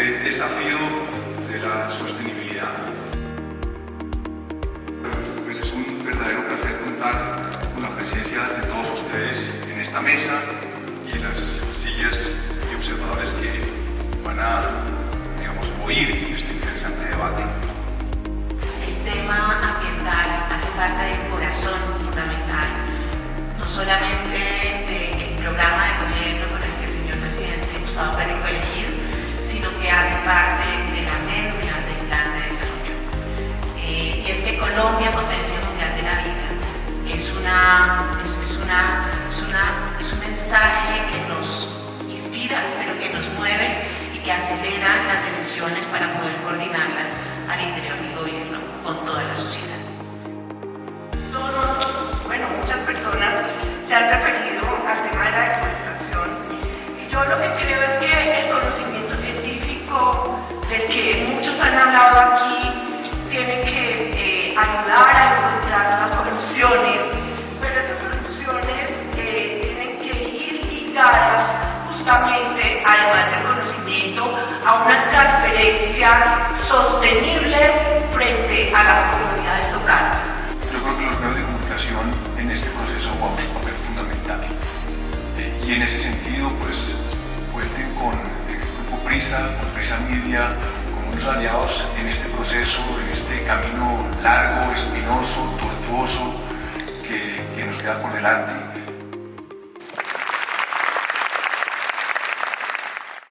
Este desafío de la sostenibilidad. Pues es un verdadero placer contar con la presencia de todos ustedes en esta mesa y en las sillas y observadores que van a, digamos, oír Colombia, potencia mundial de la vida, es, una, es, una, es, una, es un mensaje que nos inspira, pero que nos mueve y que acelera las decisiones para poder coordinarlas al interior del gobierno con toda la sociedad. Justamente, además del conocimiento, a una transferencia sostenible frente a las comunidades locales. Yo creo que los medios de comunicación en este proceso juegan un papel fundamental. Eh, y en ese sentido, pues, cuenten con el Grupo Prisa, con Prisa Media, con unos aliados en este proceso, en este camino largo, espinoso, tortuoso que, que nos queda por delante.